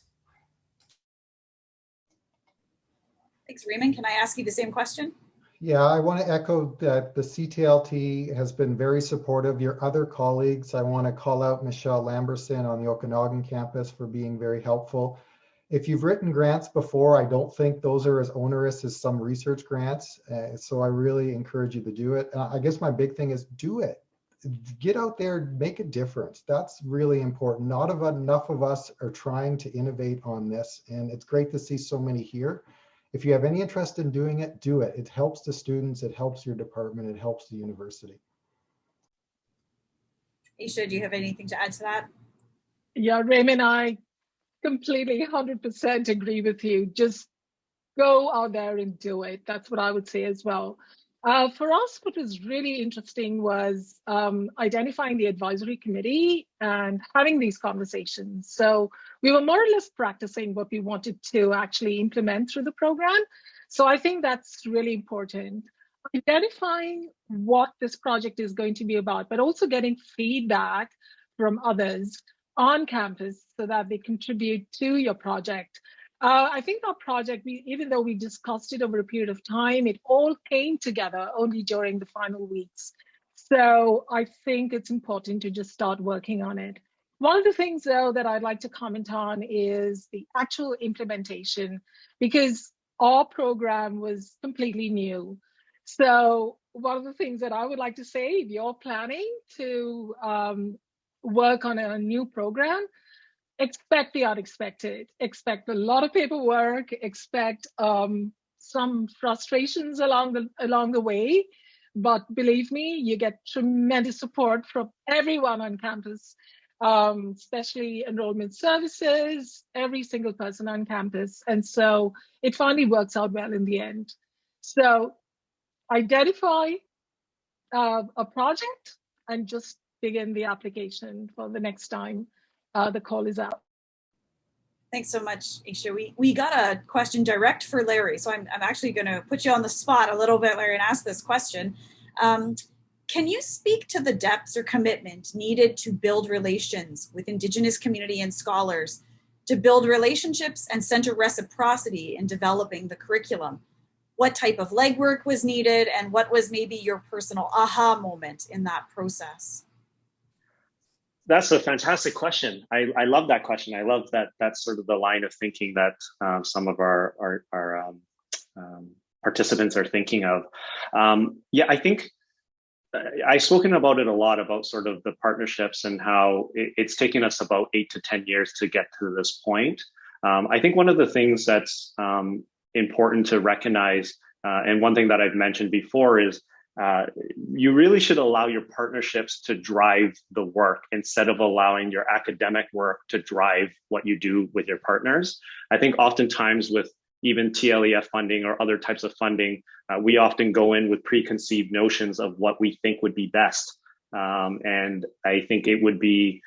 Thanks, Ramon. Can I ask you the same question? Yeah, I want to echo that the CTLT has been very supportive. Your other colleagues, I want to call out Michelle Lamberson on the Okanagan campus for being very helpful. If you've written grants before, I don't think those are as onerous as some research grants. Uh, so I really encourage you to do it. I guess my big thing is do it. Get out there, make a difference. That's really important. Not of enough of us are trying to innovate on this. And it's great to see so many here. If you have any interest in doing it, do it. It helps the students, it helps your department, it helps the university. Aisha, do you have anything to add to that? Yeah, Ramon, I completely 100% agree with you. Just go out there and do it. That's what I would say as well. Uh, for us, what was really interesting was um, identifying the advisory committee and having these conversations. So we were more or less practicing what we wanted to actually implement through the program. So I think that's really important. Identifying what this project is going to be about, but also getting feedback from others on campus so that they contribute to your project. Uh, I think our project, we, even though we discussed it over a period of time, it all came together only during the final weeks. So I think it's important to just start working on it. One of the things, though, that I'd like to comment on is the actual implementation, because our program was completely new. So one of the things that I would like to say, if you're planning to um, work on a new program, expect the unexpected. Expect a lot of paperwork. Expect um, some frustrations along the along the way. But believe me, you get tremendous support from everyone on campus, um, especially enrollment services, every single person on campus. And so it finally works out well in the end. So identify uh, a project and just begin the application for the next time uh, the call is out. Thanks so much, Aisha. We, we got a question direct for Larry, so I'm, I'm actually going to put you on the spot a little bit, Larry, and ask this question. Um, can you speak to the depths or commitment needed to build relations with Indigenous community and scholars, to build relationships and center reciprocity in developing the curriculum? What type of legwork was needed and what was maybe your personal aha moment in that process? That's a fantastic question. I, I love that question. I love that that's sort of the line of thinking that um, some of our our, our um, um, participants are thinking of. Um, yeah, I think uh, I've spoken about it a lot about sort of the partnerships and how it, it's taken us about eight to ten years to get to this point. Um, I think one of the things that's um, important to recognize, uh, and one thing that I've mentioned before is uh, you really should allow your partnerships to drive the work instead of allowing your academic work to drive what you do with your partners. I think oftentimes with even TLEF funding or other types of funding, uh, we often go in with preconceived notions of what we think would be best. Um, and I think it would be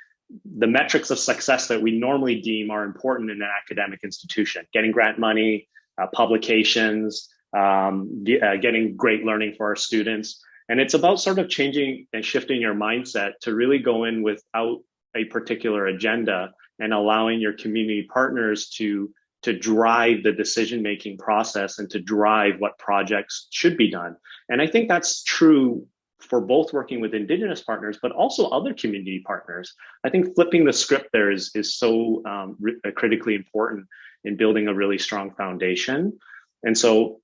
the metrics of success that we normally deem are important in an academic institution, getting grant money, uh, publications, um, uh, getting great learning for our students. And it's about sort of changing and shifting your mindset to really go in without a particular agenda and allowing your community partners to to drive the decision making process and to drive what projects should be done. And I think that's true for both working with indigenous partners, but also other community partners. I think flipping the script there is, is so um, critically important in building a really strong foundation. And so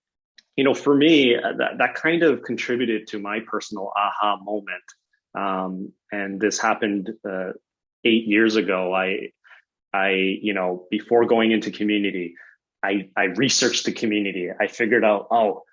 you know, for me, uh, that, that kind of contributed to my personal aha moment. Um, and this happened uh, eight years ago. I, I, you know, before going into community, I, I researched the community. I figured out, oh,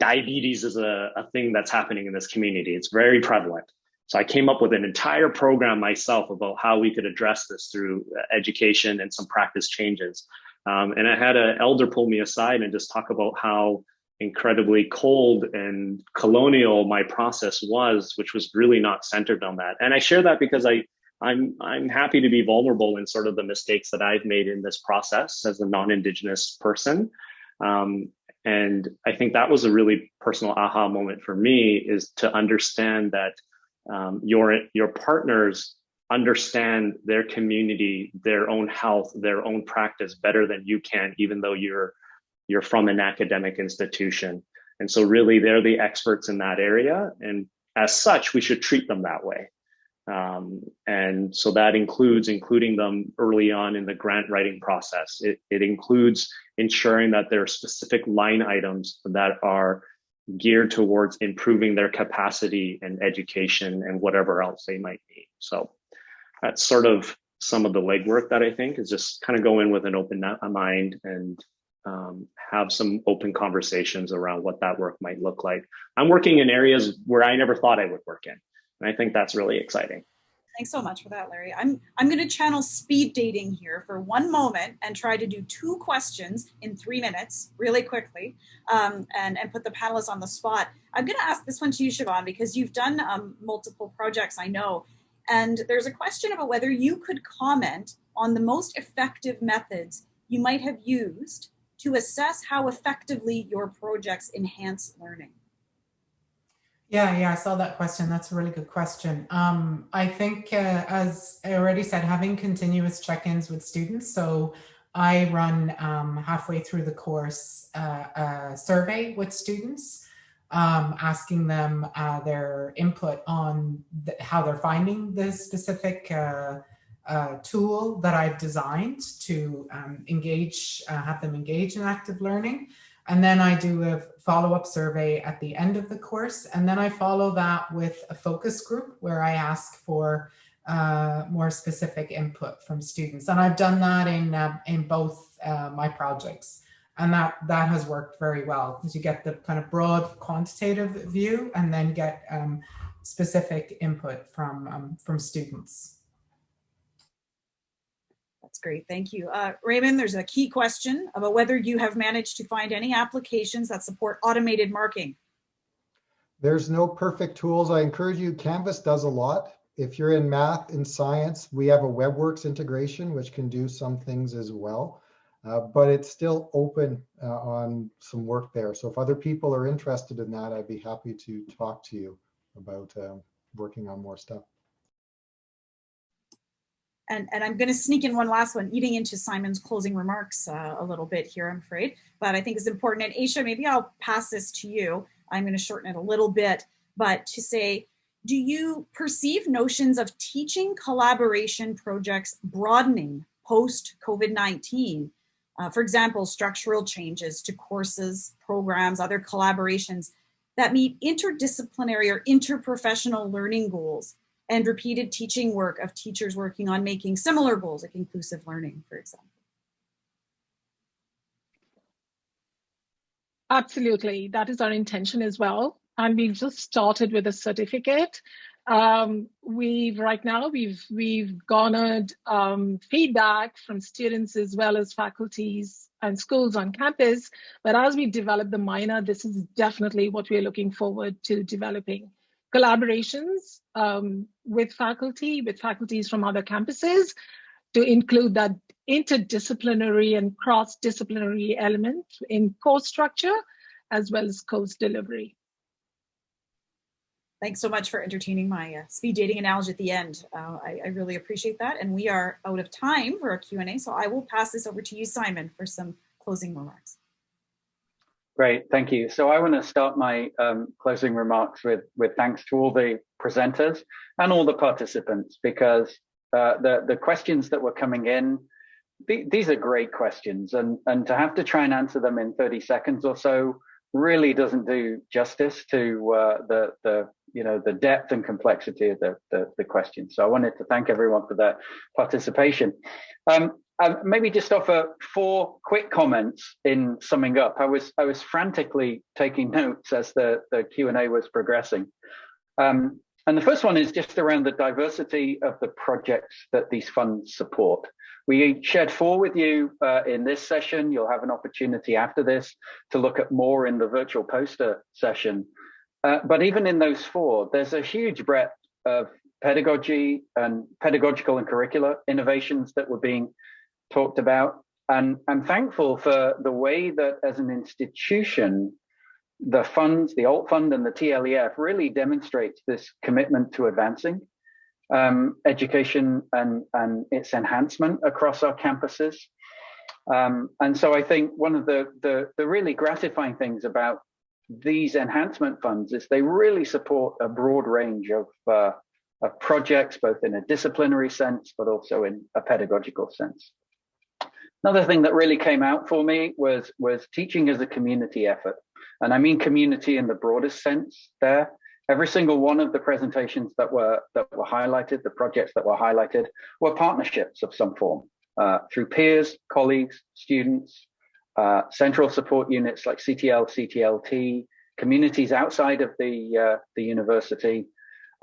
diabetes is a, a thing that's happening in this community. It's very prevalent. So I came up with an entire program myself about how we could address this through uh, education and some practice changes. Um, and I had an elder pull me aside and just talk about how incredibly cold and colonial my process was, which was really not centered on that. And I share that because I I'm I'm happy to be vulnerable in sort of the mistakes that I've made in this process as a non-indigenous person. Um, and I think that was a really personal aha moment for me is to understand that um, your your partners understand their community, their own health, their own practice better than you can, even though you're you're from an academic institution. And so really they're the experts in that area. And as such, we should treat them that way. Um, and so that includes including them early on in the grant writing process. It, it includes ensuring that there are specific line items that are geared towards improving their capacity and education and whatever else they might need. So that's sort of some of the legwork that I think is just kind of go in with an open mind and um, have some open conversations around what that work might look like. I'm working in areas where I never thought I would work in. And I think that's really exciting. Thanks so much for that, Larry. I'm, I'm going to channel speed dating here for one moment and try to do two questions in three minutes really quickly um, and, and put the panelists on the spot. I'm going to ask this one to you, Siobhan, because you've done um, multiple projects, I know. And there's a question about whether you could comment on the most effective methods you might have used to assess how effectively your projects enhance learning. Yeah, yeah, I saw that question. That's a really good question. Um, I think, uh, as I already said, having continuous check-ins with students. So I run um, halfway through the course uh, a survey with students, um, asking them uh, their input on the, how they're finding the specific uh, tool that I've designed to um, engage, uh, have them engage in active learning. And then I do a follow-up survey at the end of the course. And then I follow that with a focus group where I ask for uh, more specific input from students. And I've done that in, uh, in both uh, my projects. And that, that has worked very well because you get the kind of broad quantitative view and then get um, specific input from, um, from students. That's great. Thank you. Uh, Ramon, there's a key question about whether you have managed to find any applications that support automated marking. There's no perfect tools. I encourage you, Canvas does a lot. If you're in math and science, we have a WebWorks integration, which can do some things as well. Uh, but it's still open uh, on some work there. So if other people are interested in that, I'd be happy to talk to you about um, working on more stuff and, and I'm going to sneak in one last one, eating into Simon's closing remarks uh, a little bit here, I'm afraid, but I think it's important. And Aisha, maybe I'll pass this to you. I'm going to shorten it a little bit, but to say, do you perceive notions of teaching collaboration projects broadening post COVID-19? Uh, for example, structural changes to courses, programs, other collaborations that meet interdisciplinary or interprofessional learning goals and repeated teaching work of teachers working on making similar goals like inclusive learning, for example. Absolutely, that is our intention as well. And we've just started with a certificate. Um, we've right now we've we've garnered um, feedback from students as well as faculties and schools on campus. But as we develop the minor, this is definitely what we're looking forward to developing collaborations um, with faculty, with faculties from other campuses to include that interdisciplinary and cross-disciplinary element in course structure as well as course delivery. Thanks so much for entertaining my uh, speed dating analogy at the end. Uh, I, I, really appreciate that. And we are out of time for our Q&A, so I will pass this over to you, Simon, for some closing remarks. Great, thank you. So I want to start my um, closing remarks with, with thanks to all the presenters and all the participants because uh, the, the questions that were coming in, th these are great questions and, and to have to try and answer them in 30 seconds or so really doesn't do justice to uh, the, the, you know, the depth and complexity of the, the, the questions. So I wanted to thank everyone for their participation. Um, uh, maybe just offer four quick comments in summing up. I was I was frantically taking notes as the the Q and A was progressing, um, and the first one is just around the diversity of the projects that these funds support. We shared four with you uh, in this session. You'll have an opportunity after this to look at more in the virtual poster session. Uh, but even in those four, there's a huge breadth of pedagogy and pedagogical and curricular innovations that were being talked about. And I'm thankful for the way that as an institution, the funds, the Alt Fund and the TLEF really demonstrates this commitment to advancing um, education and, and its enhancement across our campuses. Um, and so I think one of the, the, the really gratifying things about these enhancement funds is they really support a broad range of, uh, of projects, both in a disciplinary sense, but also in a pedagogical sense. Another thing that really came out for me was, was teaching as a community effort. And I mean community in the broadest sense there. Every single one of the presentations that were that were highlighted, the projects that were highlighted, were partnerships of some form uh, through peers, colleagues, students, uh, central support units like CTL, CTLT, communities outside of the uh, the university,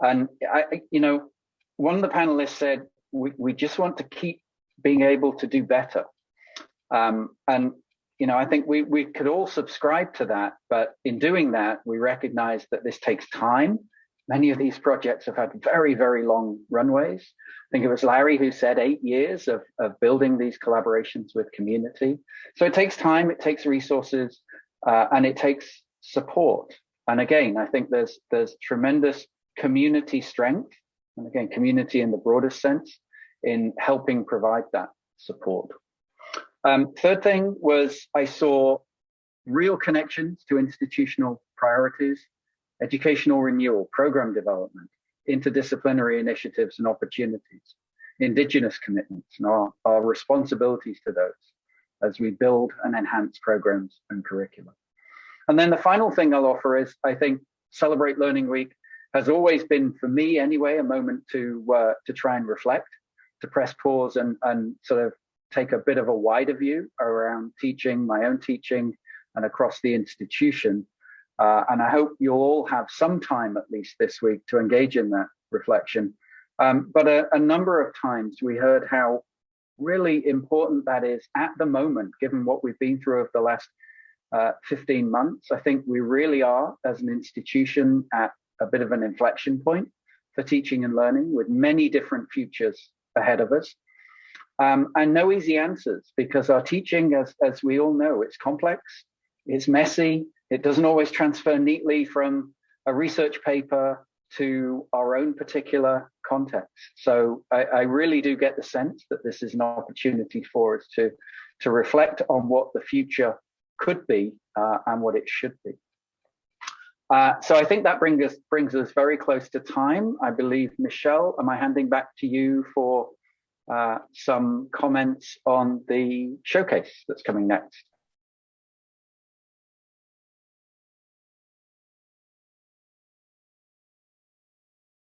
and I, you know, one of the panelists said we we just want to keep being able to do better, um, and you know, I think we, we could all subscribe to that, but in doing that, we recognize that this takes time. Many of these projects have had very, very long runways. I think it was Larry who said eight years of, of building these collaborations with community. So it takes time, it takes resources, uh, and it takes support. And again, I think there's there's tremendous community strength, and again, community in the broadest sense, in helping provide that support. Um, third thing was I saw real connections to institutional priorities, educational renewal, program development, interdisciplinary initiatives and opportunities, indigenous commitments and our, our responsibilities to those as we build and enhance programs and curricula. And then the final thing I'll offer is I think Celebrate Learning Week has always been for me anyway, a moment to uh, to try and reflect, to press pause and, and sort of take a bit of a wider view around teaching, my own teaching, and across the institution. Uh, and I hope you'll all have some time at least this week to engage in that reflection. Um, but a, a, number of times we heard how really important that is at the moment, given what we've been through over the last uh, 15 months. I think we really are, as an institution, at a bit of an inflection point for teaching and learning with many different futures ahead of us. Um, and no easy answers because our teaching, as, as we all know, it's complex, it's messy, it doesn't always transfer neatly from a research paper to our own particular context. So I, I really do get the sense that this is an opportunity for us to, to reflect on what the future could be uh, and what it should be. Uh, so I think that brings us brings us very close to time. I believe Michelle, am I handing back to you for Uh, some comments on the showcase that's coming next.